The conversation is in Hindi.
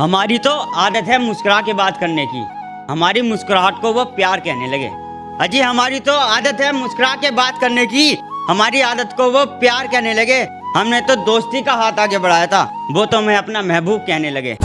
हमारी तो आदत है मुस्कुरा के बात करने की। हमारी मुस्कुराहट को वो प्यार कहने लगे। अजी, हमारी तो आदत है मुस्कुरा के बात करने की। हमारी आदत को वो प्यार कहने लगे। हमने तो दोस्ती का हाथ आगे बढ़ाया था। वो तो हमें अपना महबूब कहने लगे।